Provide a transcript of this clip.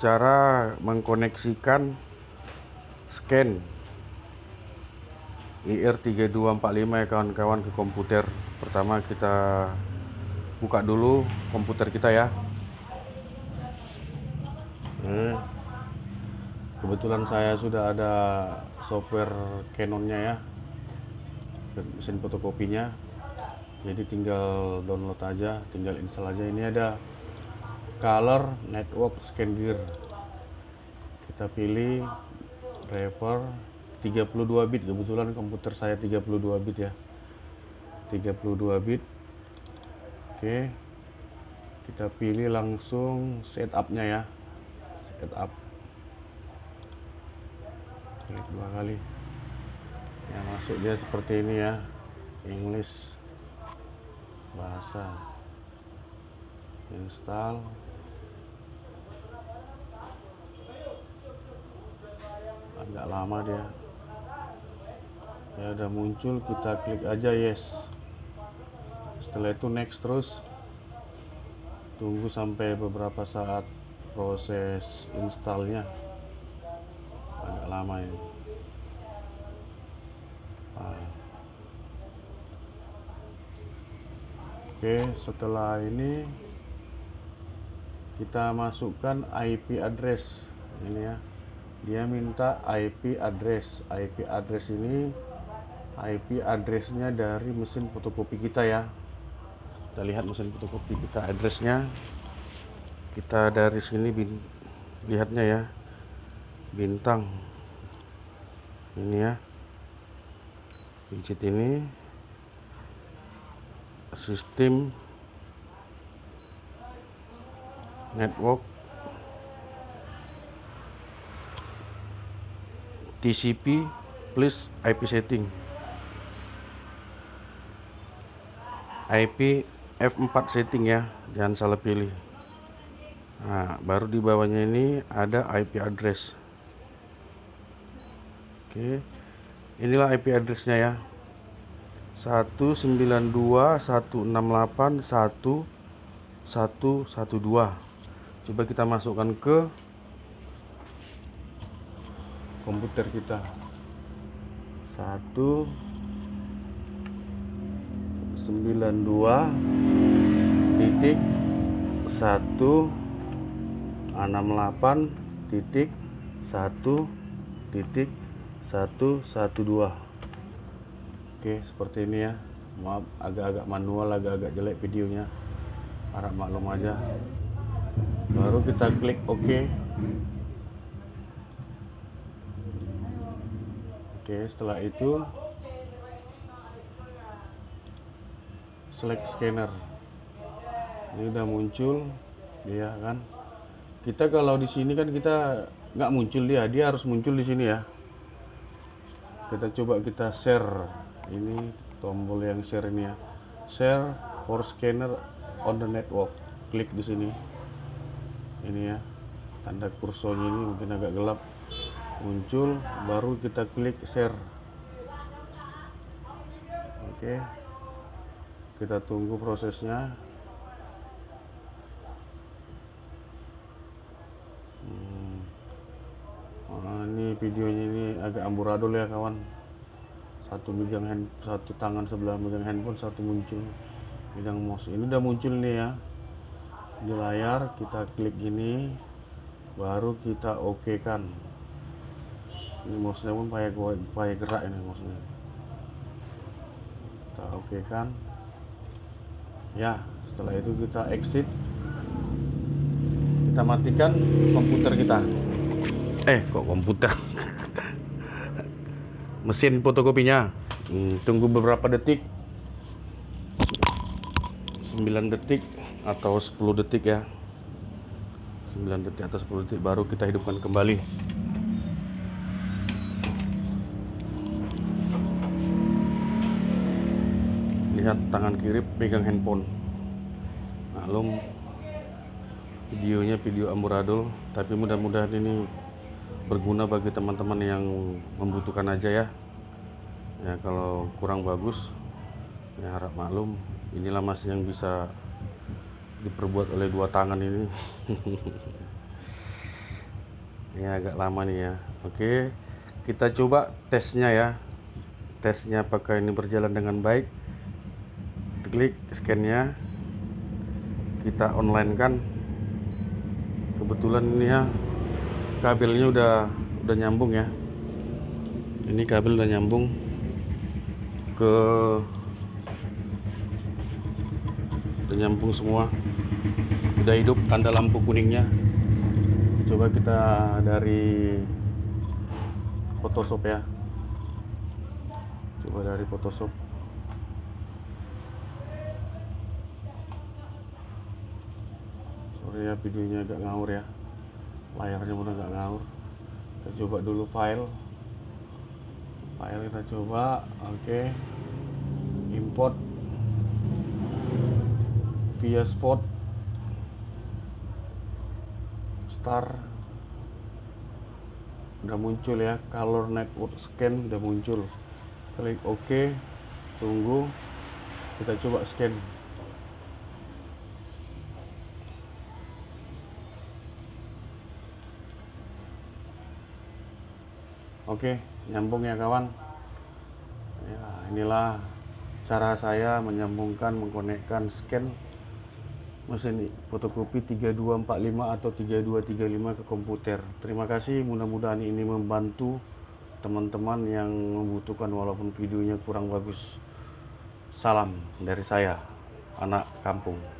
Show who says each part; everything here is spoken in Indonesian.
Speaker 1: cara mengkoneksikan scan IR3245 ya kawan-kawan ke komputer. Pertama kita buka dulu komputer kita ya. Hmm. kebetulan saya sudah ada software Canonnya ya mesin fotokopinya. Jadi tinggal download aja tinggal install aja. Ini ada color network scan gear. Kita pilih driver 32 bit. Kebetulan komputer saya 32 bit ya. 32 bit. Oke. Kita pilih langsung setupnya ya. Setup. Klik dua kali. Yang masuk dia seperti ini ya. English. Bahasa. Install agak lama dia. Ya udah muncul kita klik aja yes. Setelah itu next terus. Tunggu sampai beberapa saat proses installnya. Agak lama ah. oke setelah ini kita masukkan IP address ini ya dia minta IP address. IP address ini IP addressnya dari mesin fotokopi kita ya. Kita lihat mesin fotokopi kita addressnya. Kita dari sini bin, lihatnya ya. Bintang. Ini ya. Digit ini. Sistem. Network TCP plus IP setting. IP F4 setting ya jangan salah pilih. Nah baru di bawahnya ini ada IP address. Oke inilah IP addressnya ya. 192.168.1.112 coba kita masukkan ke komputer kita. Satu sembilan dua titik satu enam delapan titik satu titik satu satu dua. Oke seperti ini ya. Maaf agak-agak manual agak-agak jelek videonya. Harap maklum aja. Baru kita klik OK Oke, setelah itu select scanner. Ini udah muncul dia kan. Kita kalau di sini kan kita nggak muncul dia, dia harus muncul di sini ya. Kita coba kita share. Ini tombol yang share ini ya. Share for scanner on the network. Klik di sini. Ini ya. Tanda kursornya ini mungkin agak gelap muncul baru kita klik share. Oke kita tunggu prosesnya. Hmm. oh, ini videonya ini agak amburadul ya kawan. Satu megang hand satu tangan sebelah megang handphone satu muncul. Megang mouse. Ini udah muncul nih ya. Di layar kita klik gini baru kita oke kan ini mouse-nya pun payah payah gerak ini mouse-nya kita oke kan ya setelah itu kita exit. Kita matikan komputer kita. Eh kok komputer? Mesin fotokopinya. Hmm, tunggu beberapa detik. 9 detik atau 10 detik ya. 9 detik atau 10 detik baru kita hidupkan kembali lihat tangan kiri pegang handphone. Maklum videonya video amburadul tapi mudah-mudahan ini berguna bagi teman-teman yang membutuhkan aja ya. Ya kalau kurang bagus ya harap maklum inilah masih yang bisa diperbuat oleh dua tangan ini. Ini agak lama nih ya. Oke kita coba tesnya ya. Tesnya apakah ini berjalan dengan baik klik scannya. Kita online kan kebetulan ini ya kabelnya udah udah nyambung ya. Ini kabel udah nyambung ke udah nyambung semua. Udah hidup tanda lampu kuningnya. Coba kita dari Photoshop ya. Coba dari Photoshop sorry ya videonya agak ngawur ya. Layarnya pun agak ngawur. Kita coba dulu file. File kita coba oke. Import. Via spot. Star. Udah muncul ya color network scan udah muncul. Klik OK tunggu. Kita coba scan Oke, nyambung ya kawan. Ya, inilah cara saya menyambungkan, mengkonekkan scan mesin fotokopi 3245 atau 3235 ke komputer. Terima kasih, mudah-mudahan ini membantu teman-teman yang membutuhkan walaupun videonya kurang bagus. Salam dari saya, anak kampung.